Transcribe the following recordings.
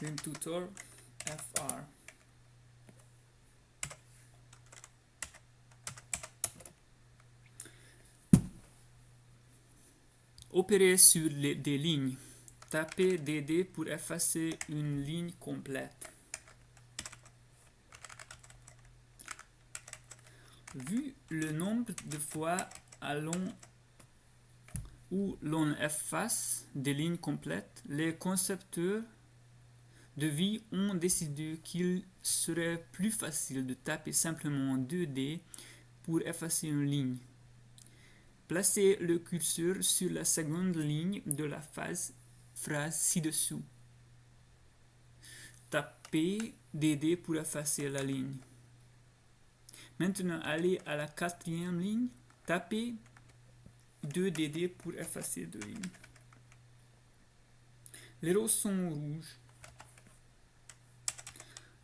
Vim tutor fr. Opérer sur les, des lignes. Tapez DD pour effacer une ligne complète. Vu le nombre de fois allons où l'on efface des lignes complètes, les concepteurs de vie ont décidé qu'il serait plus facile de taper simplement 2D pour effacer une ligne. Placez le curseur sur la seconde ligne de la phase, phrase ci-dessous. Tapez DD pour effacer la ligne. Maintenant, allez à la quatrième ligne, tapez 2DD pour effacer deux lignes. Les roses sont rouges.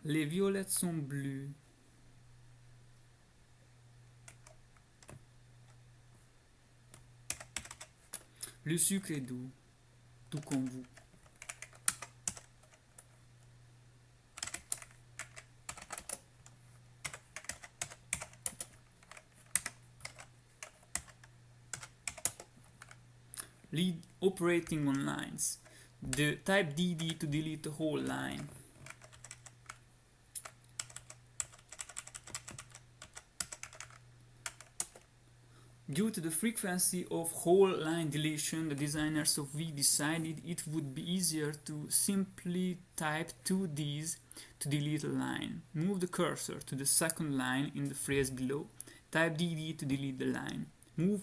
Les violettes sont bleues. Le sucre est doux, tout comme vous. Lead operating on lines. The type DD to delete the whole line. Due to the frequency of whole line deletion, the designers of V decided it would be easier to simply type two Ds to delete a line. Move the cursor to the second line in the phrase below. Type DD to delete the line. Move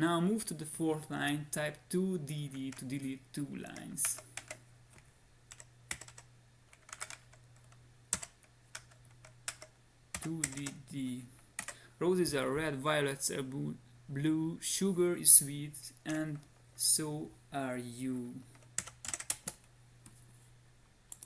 now move to the fourth line, type 2dd to delete two lines. Two DD. Roses are red, violets are blue, sugar is sweet, and so are you.